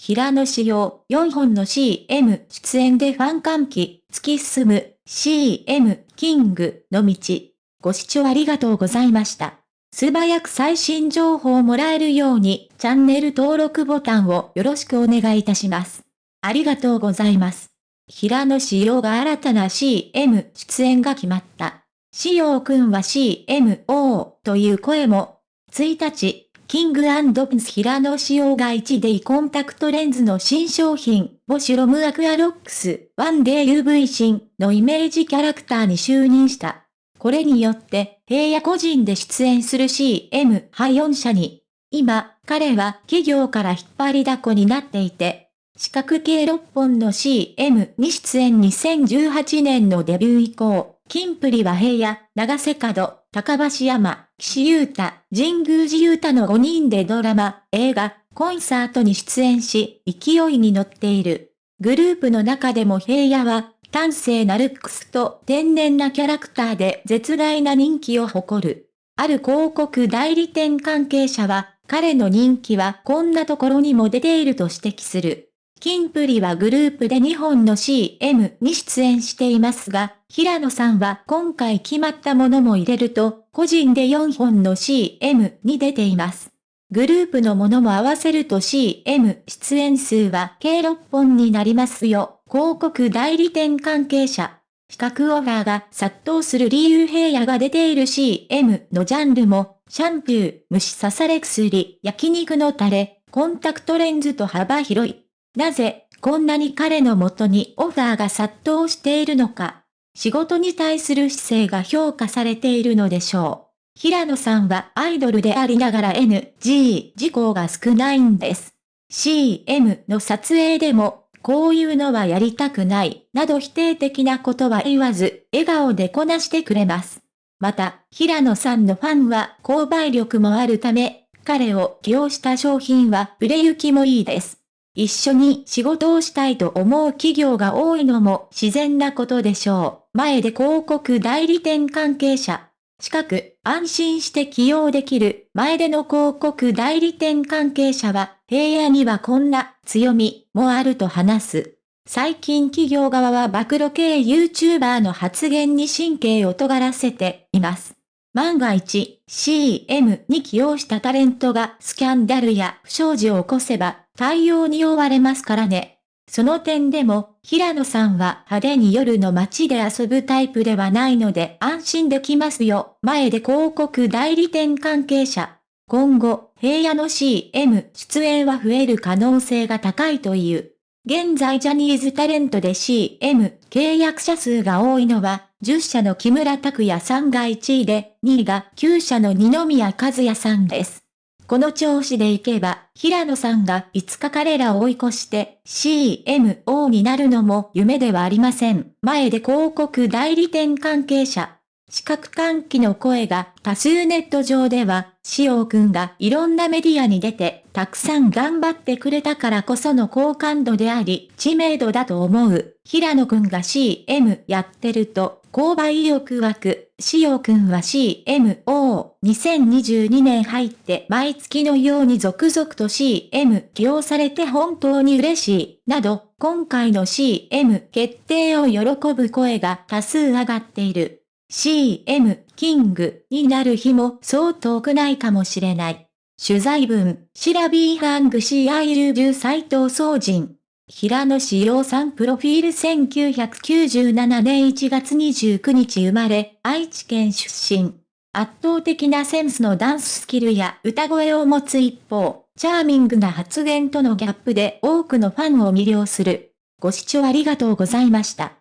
平野紫耀4本の CM 出演でファン歓喜、突き進む CM キングの道。ご視聴ありがとうございました。素早く最新情報をもらえるようにチャンネル登録ボタンをよろしくお願いいたします。ありがとうございます。平野紫耀が新たな CM 出演が決まった。紫耀くんは CMO という声も。1日、キングピンス平野紫耀が 1D コンタクトレンズの新商品、ボシュロムアクアロックス 1DUV 新のイメージキャラクターに就任した。これによって、平野個人で出演する CM 派4社に、今、彼は企業から引っ張りだこになっていて、四角系6本の CM に出演2018年のデビュー以降、金プリは平野、長瀬角、高橋山、岸優太、神宮寺優太の5人でドラマ、映画、コンサートに出演し、勢いに乗っている。グループの中でも平野は、端正なルックスと天然なキャラクターで絶大な人気を誇る。ある広告代理店関係者は、彼の人気はこんなところにも出ていると指摘する。キンプリはグループで2本の CM に出演していますが、平野さんは今回決まったものも入れると、個人で4本の CM に出ています。グループのものも合わせると CM 出演数は計6本になりますよ。広告代理店関係者。比較オファーが殺到する理由平野が出ている CM のジャンルも、シャンプー、虫刺され薬、焼肉のタレ、コンタクトレンズと幅広い。なぜ、こんなに彼の元にオファーが殺到しているのか。仕事に対する姿勢が評価されているのでしょう。平野さんはアイドルでありながら NG 事項が少ないんです。CM の撮影でも、こういうのはやりたくない、など否定的なことは言わず、笑顔でこなしてくれます。また、平野さんのファンは購買力もあるため、彼を起用した商品は売れ行きもいいです。一緒に仕事をしたいと思う企業が多いのも自然なことでしょう。前で広告代理店関係者、近く、安心して起用できる前での広告代理店関係者は、平野にはこんな強みもあると話す。最近企業側は暴露系 YouTuber の発言に神経を尖らせています。万が一 CM に起用したタレントがスキャンダルや不祥事を起こせば対応に追われますからね。その点でも、平野さんは派手に夜の街で遊ぶタイプではないので安心できますよ。前で広告代理店関係者。今後、平野の CM 出演は増える可能性が高いという。現在ジャニーズタレントで CM 契約者数が多いのは、10社の木村拓哉さんが1位で、2位が9社の二宮和也さんです。この調子でいけば、平野さんがいつか彼らを追い越して CMO になるのも夢ではありません。前で広告代理店関係者。視覚喚起の声が多数ネット上では、しおくんがいろんなメディアに出て、たくさん頑張ってくれたからこその好感度であり、知名度だと思う。平野くんが CM やってると、購買意欲湧く。しおくんは CMO。2022年入って毎月のように続々と CM 起用されて本当に嬉しい。など、今回の CM 決定を喜ぶ声が多数上がっている。CM キングになる日もそう遠くないかもしれない。取材文、シラビーハングシアイルジュ斎藤総人。平野志陽さんプロフィール1997年1月29日生まれ、愛知県出身。圧倒的なセンスのダンススキルや歌声を持つ一方、チャーミングな発言とのギャップで多くのファンを魅了する。ご視聴ありがとうございました。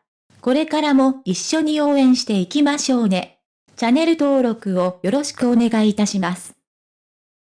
これからも一緒に応援していきましょうね。チャンネル登録をよろしくお願いいたします。